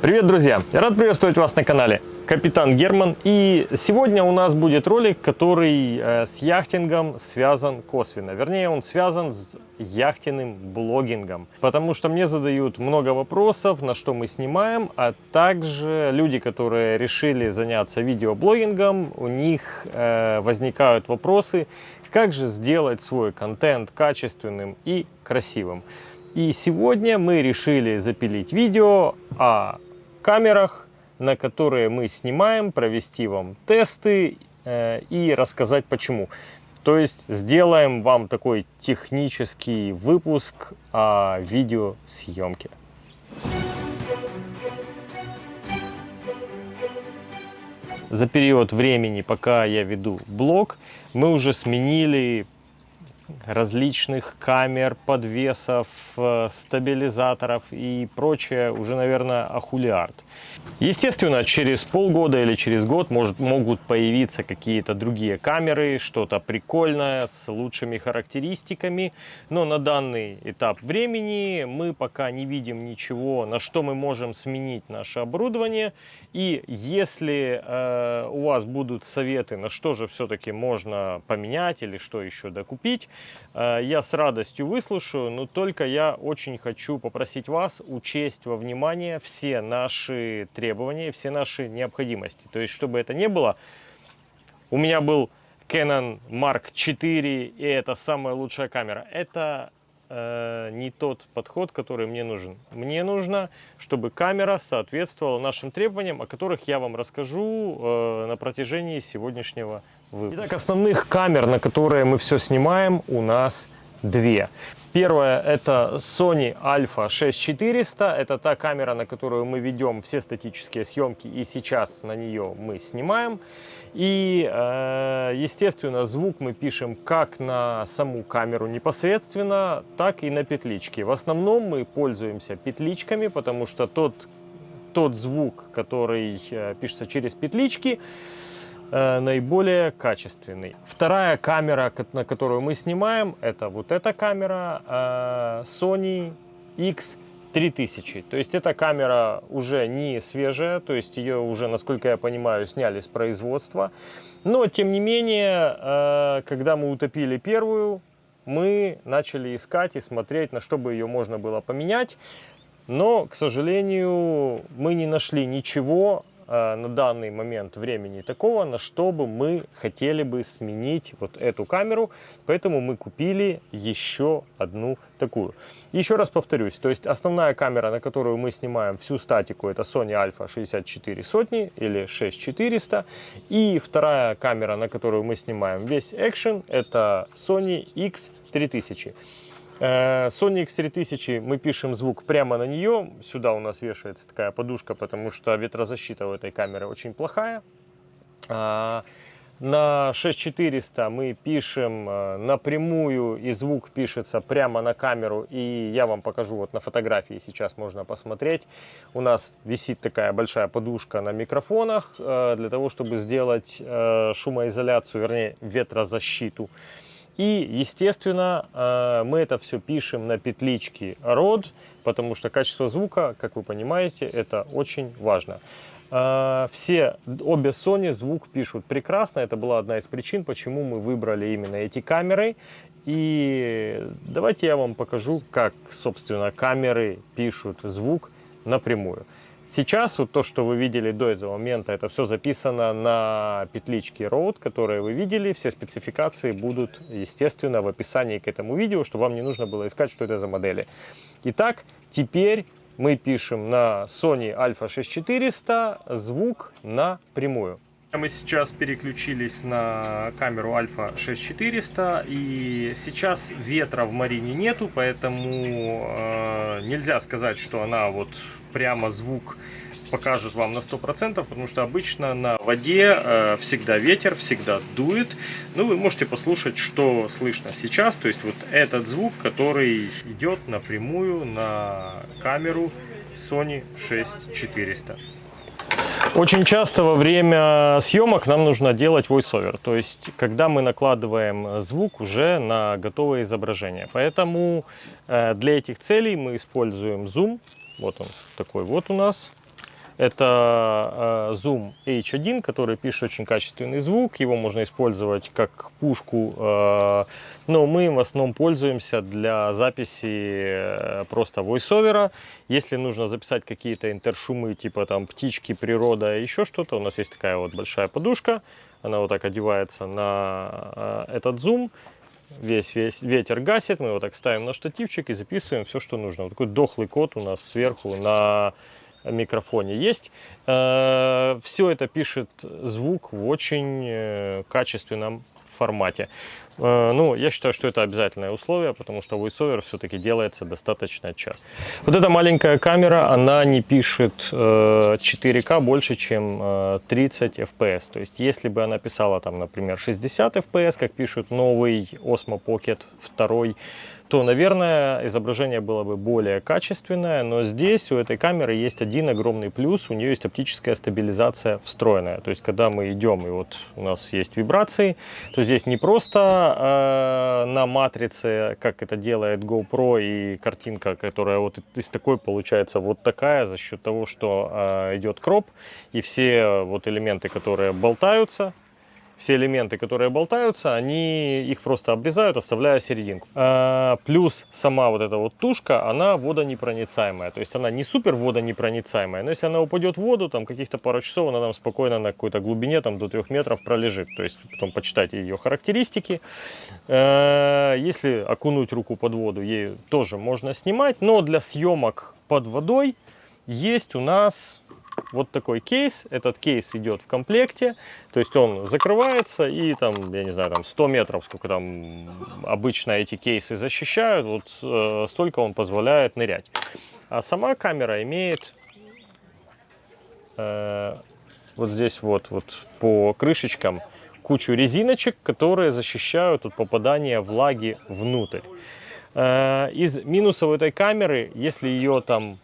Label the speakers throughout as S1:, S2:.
S1: Привет, друзья! Я рад приветствовать вас на канале Капитан Герман. И сегодня у нас будет ролик, который э, с яхтингом связан косвенно. Вернее, он связан с яхтенным блогингом. Потому что мне задают много вопросов, на что мы снимаем, а также люди, которые решили заняться видеоблогингом, у них э, возникают вопросы, как же сделать свой контент качественным и красивым. И сегодня мы решили запилить видео о камерах, на которые мы снимаем, провести вам тесты э, и рассказать почему. То есть сделаем вам такой технический выпуск о видеосъемке. За период времени, пока я веду блог, мы уже сменили различных камер, подвесов, э, стабилизаторов и прочее уже, наверное, ахулиард. Естественно, через полгода или через год может, могут появиться какие-то другие камеры, что-то прикольное с лучшими характеристиками, но на данный этап времени мы пока не видим ничего, на что мы можем сменить наше оборудование. И если э, у вас будут советы, на что же все-таки можно поменять или что еще докупить, я с радостью выслушаю, но только я очень хочу попросить вас учесть во внимание все наши требования, все наши необходимости. То есть, чтобы это не было, у меня был Canon Mark IV, и это самая лучшая камера. Это э, не тот подход, который мне нужен. Мне нужно, чтобы камера соответствовала нашим требованиям, о которых я вам расскажу э, на протяжении сегодняшнего выпуска. Итак, основных камер, на которые мы все снимаем, у нас две. Первая это Sony Alpha 6400. Это та камера, на которую мы ведем все статические съемки, и сейчас на нее мы снимаем. И, э, естественно, звук мы пишем как на саму камеру непосредственно, так и на петлички. В основном мы пользуемся петличками, потому что тот, тот звук, который э, пишется через петлички, наиболее качественный. Вторая камера, на которую мы снимаем, это вот эта камера э, Sony X3000. То есть эта камера уже не свежая, то есть ее уже, насколько я понимаю, сняли с производства. Но, тем не менее, э, когда мы утопили первую, мы начали искать и смотреть, на что бы ее можно было поменять. Но, к сожалению, мы не нашли ничего Э, на данный момент времени такого, на что бы мы хотели бы сменить вот эту камеру. Поэтому мы купили еще одну такую. Еще раз повторюсь, то есть основная камера, на которую мы снимаем всю статику, это Sony Alpha 64 сотни или 6400. И вторая камера, на которую мы снимаем весь экшен, это Sony X3000. Э, Sony X3000, мы пишем звук прямо на нее. Сюда у нас вешается такая подушка, потому что ветрозащита у этой камеры очень плохая. А, на 6400 мы пишем э, напрямую, и звук пишется прямо на камеру. И я вам покажу, вот на фотографии сейчас можно посмотреть. У нас висит такая большая подушка на микрофонах, э, для того, чтобы сделать шумоизоляцию, вернее ветрозащиту. И, естественно, э, мы это все пишем на петличке ROD, потому что качество звука, как вы понимаете, это очень важно. Э, все, обе Sony звук пишут прекрасно. Это была одна из причин, почему мы выбрали именно эти камеры. И давайте я вам покажу, как, собственно, камеры пишут звук напрямую. Сейчас вот то, что вы видели до этого момента, это все записано на петличке Rode, которые вы видели. Все спецификации будут, естественно, в описании к этому видео, чтобы вам не нужно было искать, что это за модели. Итак, теперь мы пишем на Sony Alpha 6400 звук напрямую. Мы сейчас переключились на камеру Alpha 6400 и сейчас ветра в Марине нету, поэтому э, нельзя сказать, что она вот прямо звук покажет вам на 100%, потому что обычно на воде э, всегда ветер, всегда дует. Ну, вы можете послушать, что слышно сейчас. То есть вот этот звук, который идет напрямую на камеру Sony 6400. Очень часто во время съемок нам нужно делать voiceover, то есть когда мы накладываем звук уже на готовое изображение. Поэтому э, для этих целей мы используем Zoom. Вот он такой вот у нас. Это э, Zoom H1, который пишет очень качественный звук. Его можно использовать как пушку, э, но мы в основном пользуемся для записи просто войсовера. Если нужно записать какие-то интершумы, типа там птички, природа, еще что-то, у нас есть такая вот большая подушка. Она вот так одевается на этот Zoom весь, весь ветер гасит, мы его так ставим на штативчик и записываем все, что нужно. Вот такой дохлый код у нас сверху на микрофоне есть. Э, все это пишет звук в очень э, качественном формате. Э, ну, я считаю, что это обязательное условие, потому что VoiceOver все-таки делается достаточно часто. Вот эта маленькая камера, она не пишет 4К больше, чем 30 FPS. То есть, если бы она писала, там, например, 60 FPS, как пишет новый Osmo Pocket 2, то, наверное, изображение было бы более качественное, но здесь у этой камеры есть один огромный плюс, у нее есть оптическая стабилизация встроенная. То есть, когда мы идем, и вот у нас есть вибрации, то здесь не просто э, на матрице, как это делает GoPro, и картинка, которая вот из такой получается вот такая, за счет того, что э, идет кроп, и все вот элементы, которые болтаются, все элементы, которые болтаются, они их просто обрезают, оставляя серединку. А, плюс сама вот эта вот тушка, она водонепроницаемая. То есть она не супер водонепроницаемая, но если она упадет в воду, там каких-то пару часов, она там спокойно на какой-то глубине, там до трех метров пролежит. То есть потом почитайте ее характеристики. А, если окунуть руку под воду, ей тоже можно снимать, но для съемок под водой есть у нас вот такой кейс. Этот кейс идет в комплекте, то есть он закрывается и там, я не знаю, там 100 метров, сколько там обычно эти кейсы защищают, вот э, столько он позволяет нырять. А сама камера имеет э, вот здесь вот, вот по крышечкам кучу резиночек, которые защищают от попадания влаги внутрь. Э, из минусов этой камеры, если ее там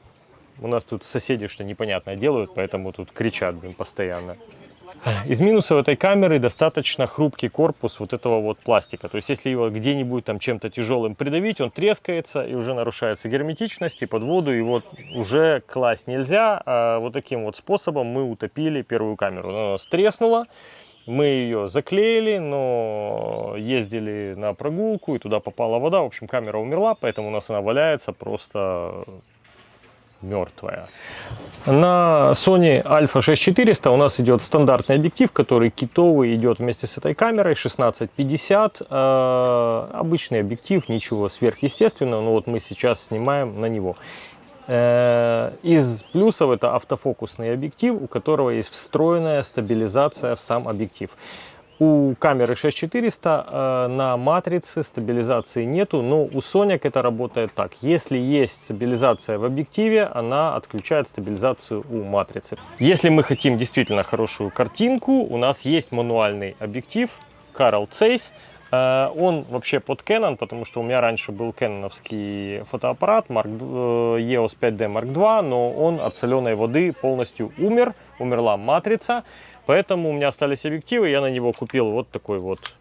S1: у нас тут соседи что непонятное делают, поэтому тут кричат блин, постоянно. Из минусов этой камеры достаточно хрупкий корпус вот этого вот пластика. То есть, если его где-нибудь там чем-то тяжелым придавить, он трескается и уже нарушается герметичность, и под воду его уже класть нельзя. А вот таким вот способом мы утопили первую камеру. Она у нас треснула, мы ее заклеили, но ездили на прогулку, и туда попала вода. В общем, камера умерла, поэтому у нас она валяется просто мертвая. На Sony Alpha 6400 у нас идет стандартный объектив, который китовый идет вместе с этой камерой 1650. Э, обычный объектив, ничего сверхъестественного, но вот мы сейчас снимаем на него. Э, из плюсов это автофокусный объектив, у которого есть встроенная стабилизация в сам объектив. У камеры 6400 э, на матрице стабилизации нету, но у Sony это работает так. Если есть стабилизация в объективе, она отключает стабилизацию у матрицы. Если мы хотим действительно хорошую картинку, у нас есть мануальный объектив Carl Zeiss. Э, он вообще под Canon, потому что у меня раньше был кэноновский фотоаппарат Mark, э, EOS 5D Mark II, но он от соленой воды полностью умер, умерла матрица. Поэтому у меня остались объективы, я на него купил вот такой вот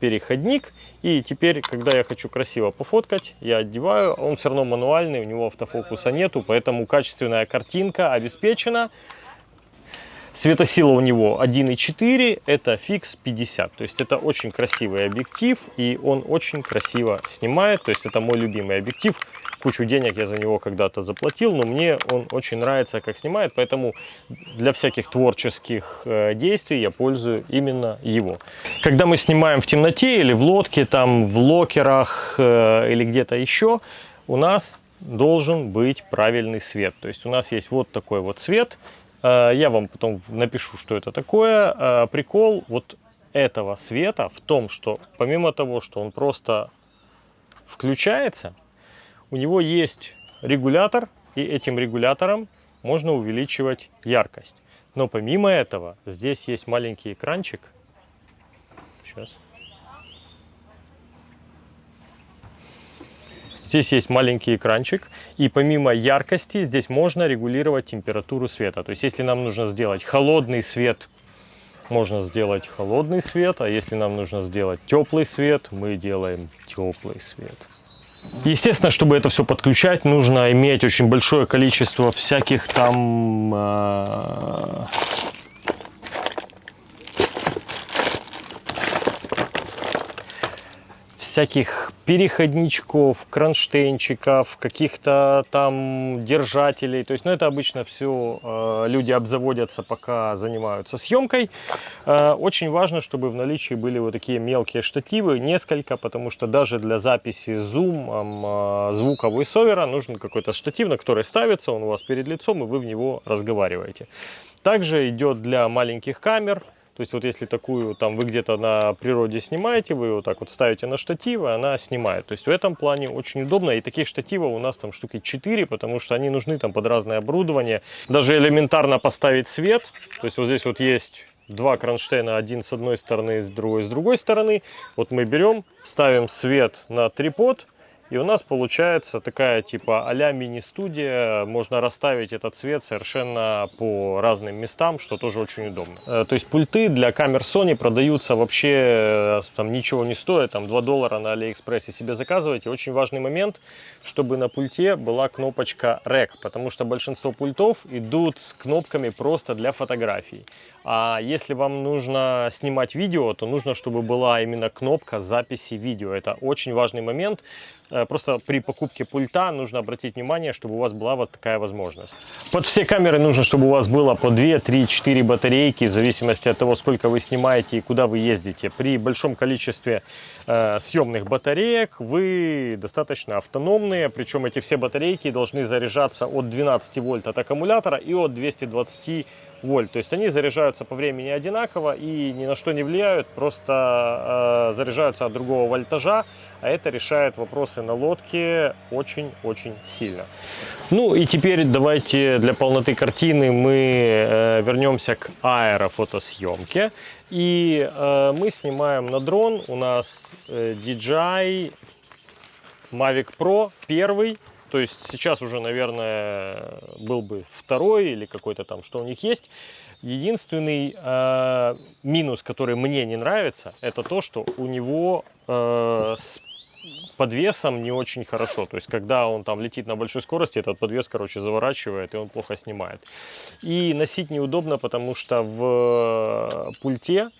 S1: переходник. И теперь, когда я хочу красиво пофоткать, я одеваю. Он все равно мануальный, у него автофокуса нету, поэтому качественная картинка обеспечена. Светосила у него 1.4, это фикс 50. То есть это очень красивый объектив, и он очень красиво снимает. То есть это мой любимый объектив кучу денег я за него когда-то заплатил, но мне он очень нравится, как снимает, поэтому для всяких творческих э, действий я пользую именно его. Когда мы снимаем в темноте или в лодке, там в локерах э, или где-то еще, у нас должен быть правильный свет. То есть у нас есть вот такой вот свет. Э, я вам потом напишу, что это такое. Прикол вот этого света в том, что помимо того, что он просто включается, у него есть регулятор, и этим регулятором можно увеличивать яркость. Но помимо этого, здесь есть маленький экранчик. Сейчас. Здесь есть маленький экранчик, и помимо яркости здесь можно регулировать температуру света. То есть если нам нужно сделать холодный свет, можно сделать холодный свет, а если нам нужно сделать теплый свет, мы делаем теплый свет. Естественно, чтобы это все подключать, нужно иметь очень большое количество всяких там а, всяких переходничков, кронштейнчиков, каких-то там держателей. То есть, ну, это обычно все э, люди обзаводятся, пока занимаются съемкой. Э, очень важно, чтобы в наличии были вот такие мелкие штативы, несколько, потому что даже для записи зум, э, звука voiceover нужен какой-то штатив, на который ставится, он у вас перед лицом, и вы в него разговариваете. Также идет для маленьких камер, то есть вот если такую там вы где-то на природе снимаете, вы вот так вот ставите на штативы, она снимает. То есть в этом плане очень удобно. И таких штативов у нас там штуки 4, потому что они нужны там под разное оборудование. Даже элементарно поставить свет. То есть вот здесь вот есть два кронштейна, один с одной стороны, с другой с другой стороны. Вот мы берем, ставим свет на трипод, и у нас получается такая типа а-ля мини-студия. Можно расставить этот цвет совершенно по разным местам, что тоже очень удобно. Э, то есть пульты для камер Sony продаются вообще, э, там ничего не стоят, там 2 доллара на Алиэкспрессе себе заказывайте. Очень важный момент, чтобы на пульте была кнопочка REC, потому что большинство пультов идут с кнопками просто для фотографий. А если вам нужно снимать видео, то нужно, чтобы была именно кнопка записи видео. Это очень важный момент. Э, просто при покупке пульта нужно обратить внимание, чтобы у вас была вот такая возможность. Под все камеры нужно, чтобы у вас было по 2, 3, 4 батарейки, в зависимости от того, сколько вы снимаете и куда вы ездите. При большом количестве э, съемных батареек вы достаточно автономные, причем эти все батарейки должны заряжаться от 12 вольт от аккумулятора и от 220 вольт. То есть они заряжаются по времени одинаково и ни на что не влияют, просто э, заряжаются от другого вольтажа, а это решает вопросы на лодке очень-очень сильно. Ну и теперь давайте для полноты картины мы э, вернемся к аэрофотосъемке. И э, мы снимаем на дрон, у нас э, DJI Mavic Pro первый, то есть сейчас уже, наверное, был бы второй или какой-то там, что у них есть. Единственный э, минус, который мне не нравится, это то, что у него э, с подвесом не очень хорошо. То есть, когда он там летит на большой скорости, этот подвес, короче, заворачивает, и он плохо снимает. И носить неудобно, потому что в пульте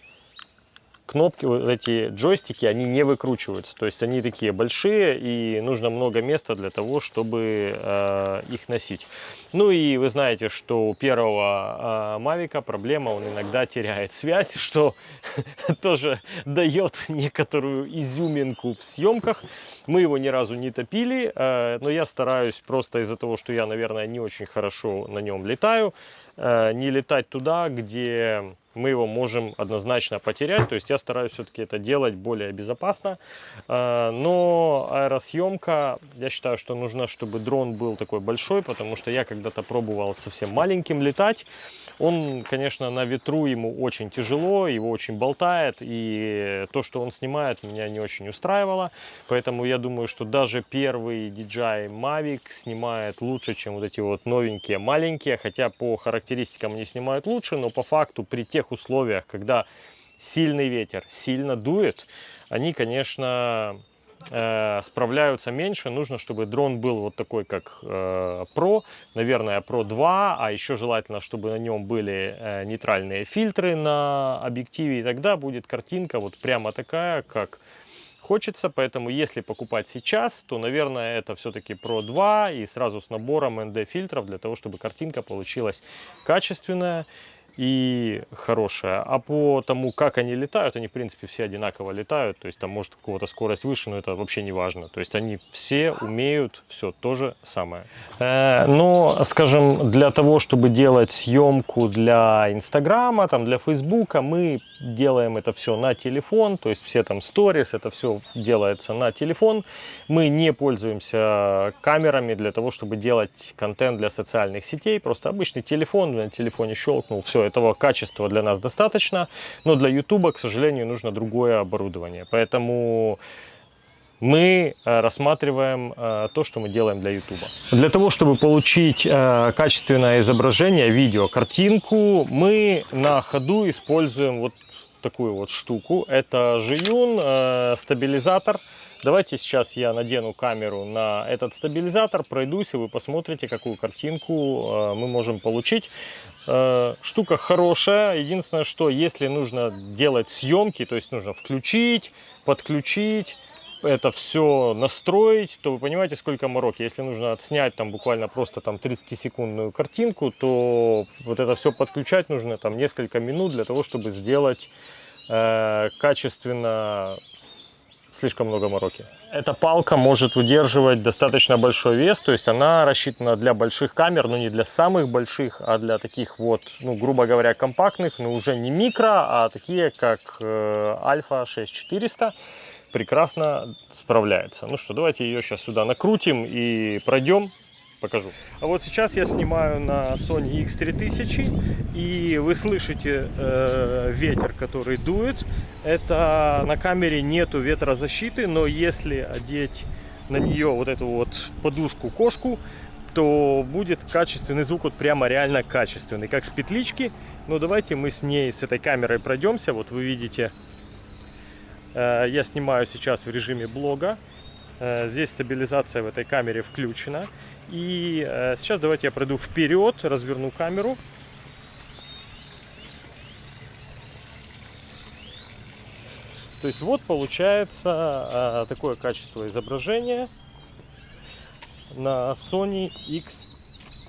S1: кнопки, вот эти джойстики, они не выкручиваются. То есть они такие большие и нужно много места для того, чтобы э, их носить. Ну и вы знаете, что у первого э, Мавика проблема, он иногда теряет связь, что тоже дает некоторую изюминку в съемках. Мы его ни разу не топили, э, но я стараюсь просто из-за того, что я, наверное, не очень хорошо на нем летаю, э, не летать туда, где мы его можем однозначно потерять. То есть я стараюсь все-таки это делать более безопасно. Э, но аэросъемка, я считаю, что нужно, чтобы дрон был такой большой, потому что я когда-то пробовал совсем маленьким летать. Он, конечно, на ветру ему очень тяжело, его очень болтает, и то, что он снимает, меня не очень устраивало. Поэтому я думаю, что даже первый DJI Mavic снимает лучше, чем вот эти вот новенькие маленькие, хотя по характеристикам они снимают лучше, но по факту при тех условиях, когда сильный ветер сильно дует, они, конечно, э, справляются меньше. Нужно, чтобы дрон был вот такой, как э, Pro, наверное, Pro 2, а еще желательно, чтобы на нем были э, нейтральные фильтры на объективе, и тогда будет картинка вот прямо такая, как хочется, поэтому если покупать сейчас, то, наверное, это все-таки Pro 2 и сразу с набором ND фильтров для того, чтобы картинка получилась качественная и хорошая. А по тому, как они летают, они, в принципе, все одинаково летают. То есть там может у кого-то скорость выше, но это вообще не важно. То есть они все умеют все то же самое. Э, но, скажем, для того, чтобы делать съемку для Инстаграма, там, для Фейсбука, мы делаем это все на телефон. То есть все там сторис, это все делается на телефон. Мы не пользуемся камерами для того, чтобы делать контент для социальных сетей. Просто обычный телефон, на телефоне щелкнул, все, этого качества для нас достаточно, но для YouTube, к сожалению, нужно другое оборудование. Поэтому мы э, рассматриваем э, то, что мы делаем для YouTube. Для того, чтобы получить э, качественное изображение, видео, картинку, мы на ходу используем вот такую вот штуку. Это Жиюн, стабилизатор. Давайте сейчас я надену камеру на этот стабилизатор, пройдусь, и вы посмотрите, какую картинку мы можем получить. Э, штука хорошая. Единственное, что если нужно делать съемки, то есть нужно включить, подключить, это все настроить, то вы понимаете, сколько мороки. Если нужно отснять там буквально просто там 30-секундную картинку, то вот это все подключать нужно там несколько минут для того, чтобы сделать э, качественно слишком много мороки. Эта палка может выдерживать достаточно большой вес, то есть она рассчитана для больших камер, но не для самых больших, а для таких вот, ну, грубо говоря, компактных, но уже не микро, а такие, как э, Альфа 6400 прекрасно справляется. Ну что, давайте ее сейчас сюда накрутим и пройдем покажу. А вот сейчас я снимаю на Sony X3000, и вы слышите э, ветер, который дует. Это на камере нету ветрозащиты, но если одеть на нее вот эту вот подушку-кошку, то будет качественный звук, вот прямо реально качественный, как с петлички. Но давайте мы с ней, с этой камерой пройдемся. Вот вы видите, э, я снимаю сейчас в режиме блога. Э, здесь стабилизация в этой камере включена. И э, сейчас давайте я пройду вперед, разверну камеру. То есть вот получается э, такое качество изображения на Sony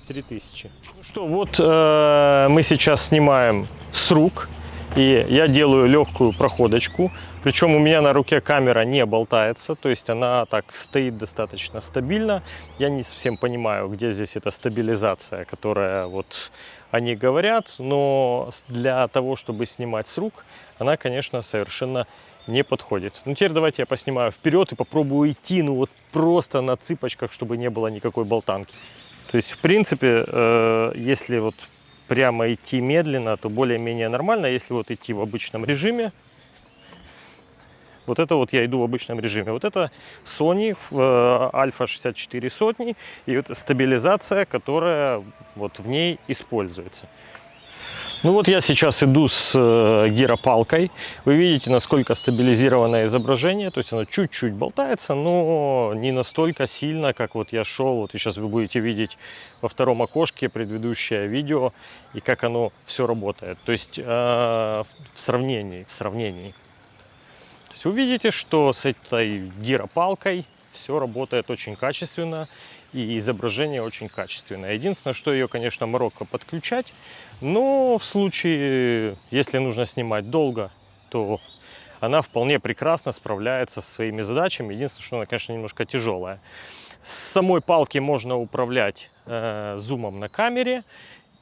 S1: X3000. Ну что, вот мы сейчас снимаем с рук. И я делаю легкую проходочку. Причем у меня на руке камера не болтается, то есть она так стоит достаточно стабильно. Я не совсем понимаю, где здесь эта стабилизация, которая вот они говорят, но для того, чтобы снимать с рук, она, конечно, совершенно не подходит. Ну, теперь давайте я поснимаю вперед и попробую идти, ну, вот просто на цыпочках, чтобы не было никакой болтанки. То есть, в принципе, э, если вот прямо идти медленно, то более-менее нормально. Если вот идти в обычном режиме, вот это вот я иду в обычном режиме. Вот это Sony Alpha 64 сотни и вот стабилизация, которая вот в ней используется. Ну вот я сейчас иду с э, гиропалкой. Вы видите, насколько стабилизированное изображение. То есть оно чуть-чуть болтается, но не настолько сильно, как вот я шел. Вот сейчас вы будете видеть во втором окошке предыдущее видео и как оно все работает. То есть э, в сравнении, в сравнении. Есть вы видите, что с этой гиропалкой все работает очень качественно и изображение очень качественное. Единственное, что ее, конечно, мороко подключать, но в случае, если нужно снимать долго, то она вполне прекрасно справляется со своими задачами. Единственное, что она, конечно, немножко тяжелая. С самой палки можно управлять э, зумом на камере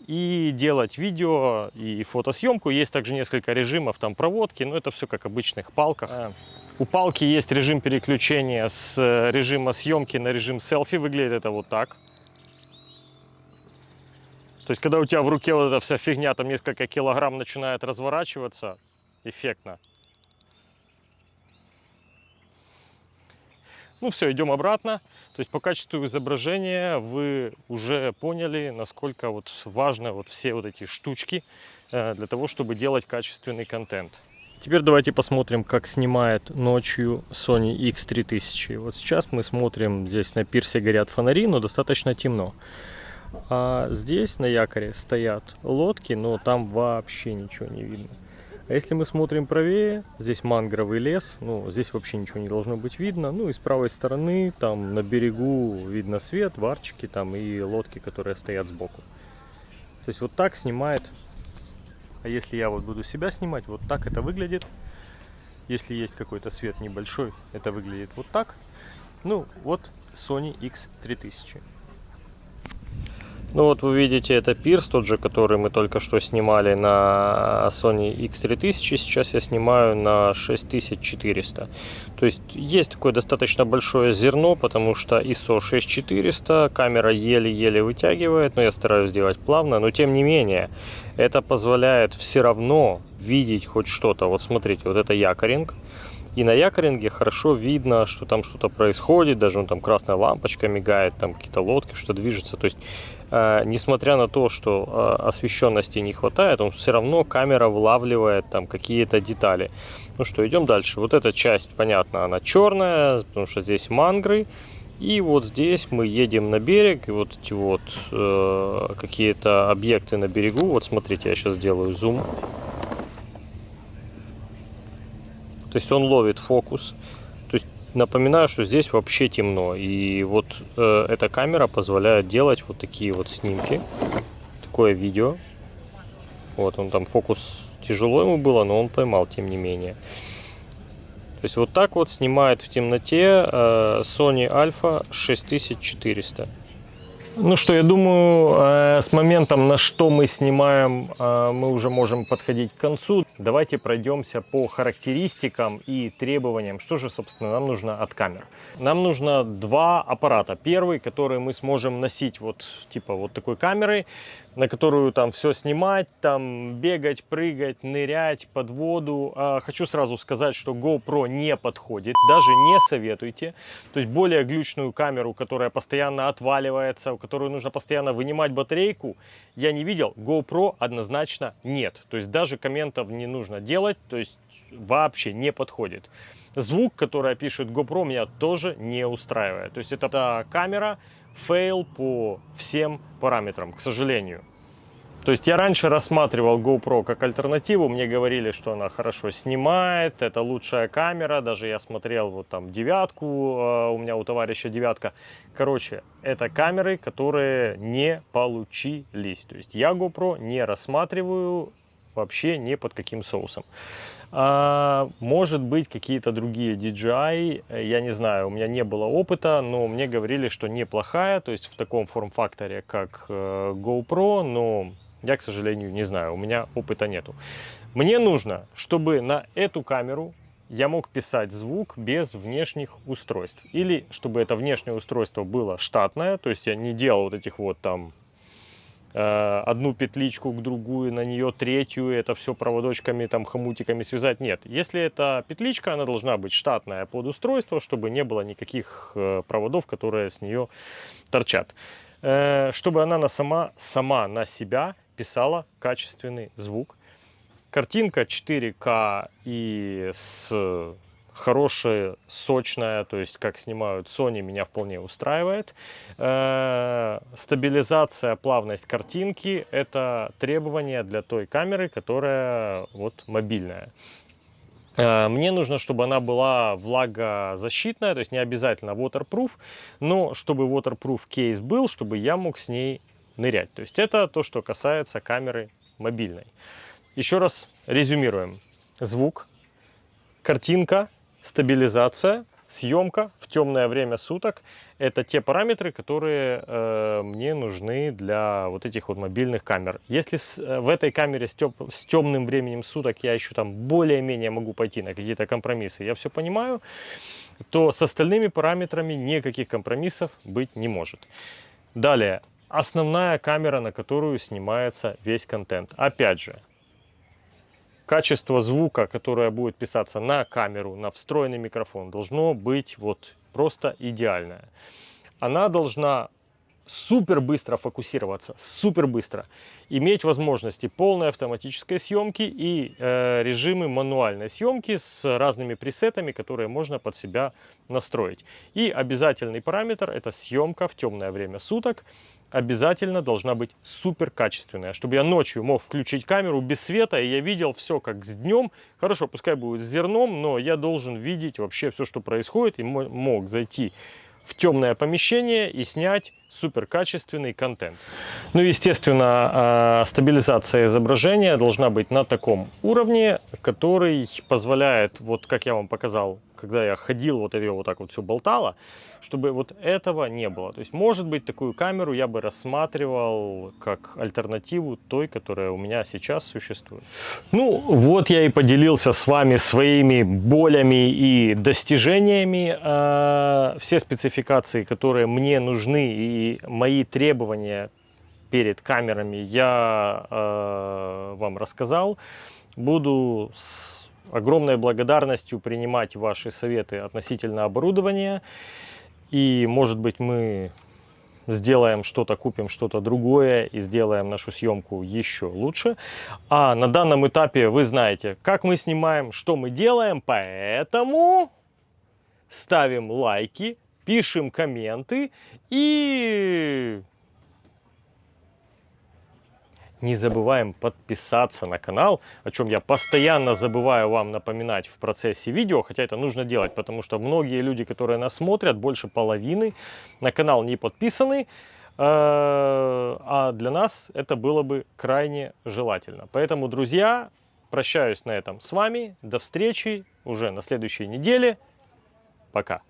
S1: и делать видео и фотосъемку. Есть также несколько режимов там проводки, но это все как обычных палках. У палки есть режим переключения с э, режима съемки на режим селфи. Выглядит это вот так. То есть, когда у тебя в руке вот эта вся фигня, там несколько килограмм начинает разворачиваться, эффектно. Ну все, идем обратно. То есть по качеству изображения вы уже поняли, насколько вот важны вот все вот эти штучки э, для того, чтобы делать качественный контент. Теперь давайте посмотрим, как снимает ночью Sony X3000. Вот сейчас мы смотрим, здесь на пирсе горят фонари, но достаточно темно. А здесь на якоре стоят лодки, но там вообще ничего не видно. А если мы смотрим правее, здесь мангровый лес, ну, здесь вообще ничего не должно быть видно. Ну, и с правой стороны, там на берегу видно свет, варчики там и лодки, которые стоят сбоку. То есть вот так снимает а если я вот буду себя снимать, вот так это выглядит. Если есть какой-то свет небольшой, это выглядит вот так. Ну, вот Sony X3000. Ну вот вы видите, это пирс, тот же, который мы только что снимали на Sony X3000. Сейчас я снимаю на 6400. То есть есть такое достаточно большое зерно, потому что ISO 6400, камера еле-еле вытягивает, но я стараюсь сделать плавно. Но тем не менее, это позволяет все равно видеть хоть что-то. Вот смотрите, вот это якоринг. И на якоринге хорошо видно, что там что-то происходит, даже он там красная лампочка мигает, там какие-то лодки, что движется. То есть, э, несмотря на то, что э, освещенности не хватает, он все равно камера вылавливает там какие-то детали. Ну что, идем дальше. Вот эта часть, понятно, она черная, потому что здесь мангры. И вот здесь мы едем на берег, и вот эти вот э, какие-то объекты на берегу. Вот смотрите, я сейчас сделаю зум. То есть он ловит фокус. То есть Напоминаю, что здесь вообще темно. И вот э, эта камера позволяет делать вот такие вот снимки. Такое видео. Вот он там фокус тяжело ему было, но он поймал тем не менее. То есть вот так вот снимает в темноте э, Sony Alpha 6400. Ну что, я думаю, э, с моментом, на что мы снимаем, э, мы уже можем подходить к концу. Давайте пройдемся по характеристикам и требованиям, что же, собственно, нам нужно от камер. Нам нужно два аппарата. Первый, который мы сможем носить вот типа вот такой камерой, на которую там все снимать, там бегать, прыгать, нырять под воду. А, хочу сразу сказать, что GoPro не подходит, даже не советуйте. То есть более глючную камеру, которая постоянно отваливается, у которой нужно постоянно вынимать батарейку, я не видел. GoPro однозначно нет. То есть даже комментов не нужно делать, то есть вообще не подходит. Звук, который пишет GoPro, меня тоже не устраивает. То есть это камера, fail по всем параметрам, к сожалению. То есть я раньше рассматривал GoPro как альтернативу, мне говорили, что она хорошо снимает, это лучшая камера, даже я смотрел вот там девятку, а, у меня у товарища девятка. Короче, это камеры, которые не получились. То есть я GoPro не рассматриваю вообще ни под каким соусом. А, может быть, какие-то другие DJI, я не знаю, у меня не было опыта, но мне говорили, что неплохая, то есть в таком форм-факторе, как э, GoPro, но я, к сожалению, не знаю, у меня опыта нету. Мне нужно, чтобы на эту камеру я мог писать звук без внешних устройств. Или чтобы это внешнее устройство было штатное, то есть я не делал вот этих вот там одну петличку к другую, на нее третью, это все проводочками, там, хомутиками связать. Нет, если это петличка, она должна быть штатная под устройство, чтобы не было никаких э, проводов, которые с нее торчат. Э, чтобы она на сама, сама на себя писала качественный звук. Картинка 4К и с хорошая, сочная, то есть как снимают Sony, меня вполне устраивает. Э, стабилизация, плавность картинки – это требование для той камеры, которая вот мобильная. Э, мне нужно, чтобы она была влагозащитная, то есть не обязательно waterproof, но чтобы waterproof кейс был, чтобы я мог с ней нырять. То есть это то, что касается камеры мобильной. Еще раз резюмируем. Звук, картинка, стабилизация, съемка в темное время суток. Это те параметры, которые э, мне нужны для вот этих вот мобильных камер. Если с, э, в этой камере с, теп, с темным временем суток я еще там более-менее могу пойти на какие-то компромиссы, я все понимаю, то с остальными параметрами никаких компромиссов быть не может. Далее, основная камера, на которую снимается весь контент. Опять же, качество звука, которое будет писаться на камеру, на встроенный микрофон, должно быть вот просто идеальное. Она должна супер быстро фокусироваться, супер быстро, иметь возможности полной автоматической съемки и э, режимы мануальной съемки с разными пресетами, которые можно под себя настроить. И обязательный параметр это съемка в темное время суток обязательно должна быть супер качественная, чтобы я ночью мог включить камеру без света, и я видел все как с днем. Хорошо, пускай будет с зерном, но я должен видеть вообще все, что происходит, и мог зайти в темное помещение и снять супер качественный контент. Ну, естественно, а, стабилизация изображения должна быть на таком уровне, который позволяет, вот как я вам показал, когда я ходил, вот ее вот так вот все болтало, чтобы вот этого не было. То есть, может быть, такую камеру я бы рассматривал как альтернативу той, которая у меня сейчас существует. Ну, вот я и поделился с вами своими болями и достижениями. А, все спецификации, которые мне нужны и мои требования перед камерами я э, вам рассказал. Буду огромной благодарностью принимать ваши советы относительно оборудования. И, может быть, мы сделаем что-то, купим что-то другое и сделаем нашу съемку еще лучше. А на данном этапе вы знаете, как мы снимаем, что мы делаем, поэтому ставим лайки, пишем комменты и не забываем подписаться на канал, о чем я постоянно забываю вам напоминать в процессе видео, хотя это нужно делать, потому что многие люди, которые нас смотрят, больше половины на канал не подписаны, э, а для нас это было бы крайне желательно. Поэтому, друзья, прощаюсь на этом с вами. До встречи уже на следующей неделе. Пока.